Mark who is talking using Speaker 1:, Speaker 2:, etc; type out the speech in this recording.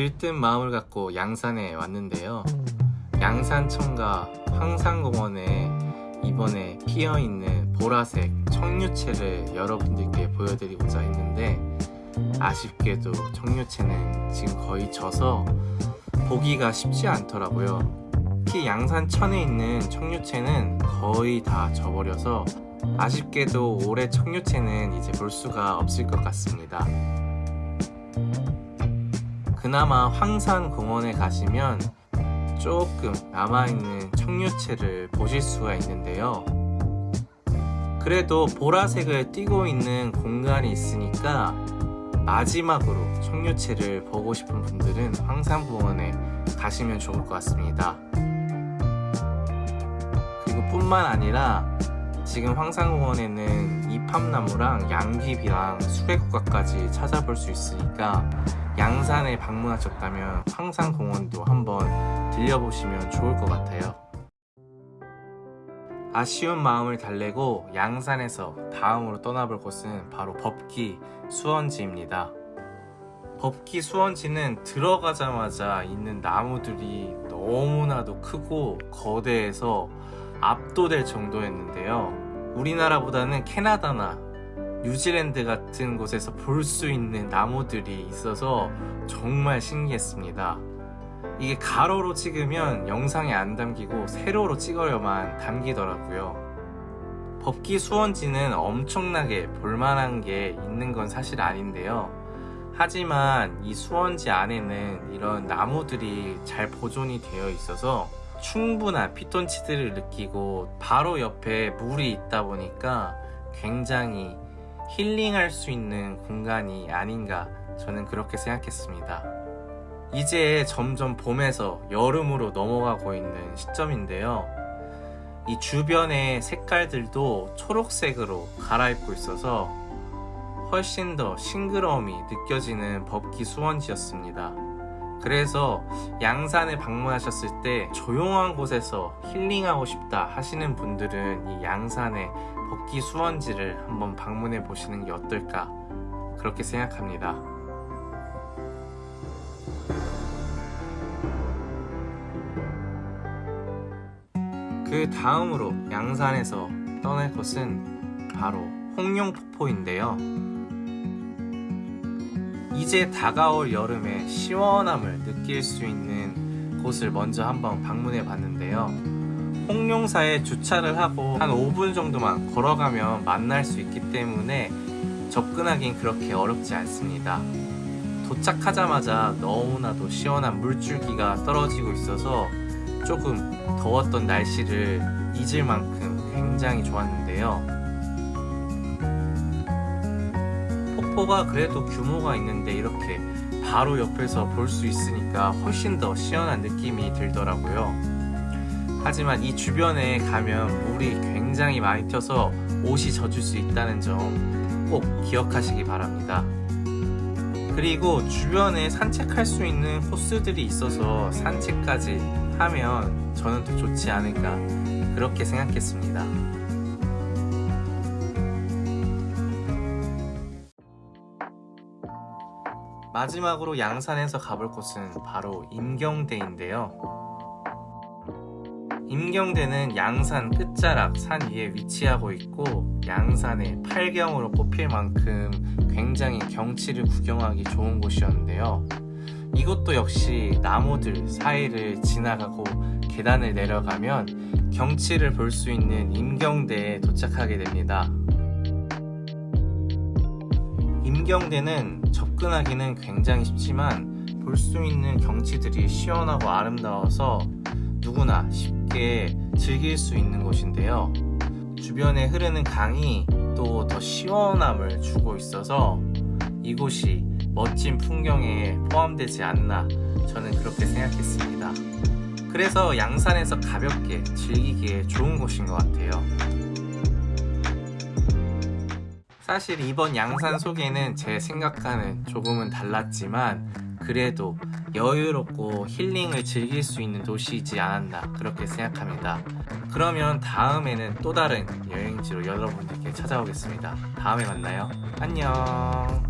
Speaker 1: 들뜬 마음을 갖고 양산에 왔는데요. 양산청과 황산공원에 이번에 피어있는 보라색 청류채를 여러분들께 보여드리고자 했는데 아쉽게도 청류채는 지금 거의 져서 보기가 쉽지 않더라고요. 특히 양산천에 있는 청류채는 거의 다 져버려서 아쉽게도 올해 청류채는 이제 볼 수가 없을 것 같습니다. 그나마 황산공원에 가시면 조금 남아있는 청류채를 보실 수가 있는데요. 그래도 보라색을 띠고 있는 공간이 있으니까 마지막으로 청류채를 보고 싶은 분들은 황산공원에 가시면 좋을 것 같습니다. 그리고 뿐만 아니라 지금 황산공원에는 이팝나무랑 양귀비랑 수레국화까지 찾아볼 수 있으니까 양산에 방문하셨다면 황산공원도 한번 들려보시면 좋을 것 같아요. 아쉬운 마음을 달래고 양산에서 다음으로 떠나볼 곳은 바로 법기 수원지입니다. 법기 수원지는 들어가자마자 있는 나무들이 너무나도 크고 거대해서 압도될 정도였는데요. 우리나라보다는 캐나다나 뉴질랜드 같은 곳에서 볼 수 있는 나무들이 있어서 정말 신기했습니다. 이게 가로로 찍으면 영상에 안 담기고 세로로 찍어야만 담기더라고요. 법기 수원지는 엄청나게 볼만한 게 있는 건 사실 아닌데요. 하지만 이 수원지 안에는 이런 나무들이 잘 보존이 되어 있어서 충분한 피톤치드를 느끼고 바로 옆에 물이 있다 보니까 굉장히 힐링할 수 있는 공간이 아닌가 저는 그렇게 생각했습니다. 이제 점점 봄에서 여름으로 넘어가고 있는 시점인데요. 이 주변의 색깔들도 초록색으로 갈아입고 있어서 훨씬 더 싱그러움이 느껴지는 법기 수원지였습니다. 그래서 양산에 방문하셨을 때 조용한 곳에서 힐링하고 싶다 하시는 분들은 이 양산의 법기 수원지를 한번 방문해 보시는 게 어떨까 그렇게 생각합니다. 그 다음으로 양산에서 떠날 곳은 바로 홍룡폭포인데요. 이제 다가올 여름의 시원함을 느낄 수 있는 곳을 먼저 한번 방문해 봤는데요. 홍룡사에 주차를 하고 한 5분 정도만 걸어가면 만날 수 있기 때문에 접근하긴 그렇게 어렵지 않습니다. 도착하자마자 너무나도 시원한 물줄기가 떨어지고 있어서 조금 더웠던 날씨를 잊을 만큼 굉장히 좋았는데요. 폭포가 그래도 규모가 있는데 이렇게 바로 옆에서 볼 수 있으니까 훨씬 더 시원한 느낌이 들더라고요. 하지만 이 주변에 가면 물이 굉장히 많이 튀어서 옷이 젖을 수 있다는 점 꼭 기억하시기 바랍니다. 그리고 주변에 산책할 수 있는 코스들이 있어서 산책까지 하면 저는 더 좋지 않을까 그렇게 생각했습니다. 마지막으로 양산에서 가볼 곳은 바로 임경대인데요. 임경대는 양산 끝자락 산 위에 위치하고 있고 양산의 팔경으로 꼽힐 만큼 굉장히 경치를 구경하기 좋은 곳이었는데요. 이것도 역시 나무들 사이를 지나가고 계단을 내려가면 경치를 볼 수 있는 임경대에 도착하게 됩니다. 임경대는 접근하기는 굉장히 쉽지만 볼 수 있는 경치들이 시원하고 아름다워서 누구나 쉽게 즐길 수 있는 곳인데요. 주변에 흐르는 강이 또 더 시원함을 주고 있어서 이곳이 멋진 풍경에 포함되지 않나 저는 그렇게 생각했습니다. 그래서 양산에서 가볍게 즐기기에 좋은 곳인 것 같아요. 사실 이번 양산 소개는 제 생각과는 조금은 달랐지만 그래도 여유롭고 힐링을 즐길 수 있는 도시이지 않았나 그렇게 생각합니다. 그러면 다음에는 또 다른 여행지로 여러분들께 찾아오겠습니다. 다음에 만나요. 안녕.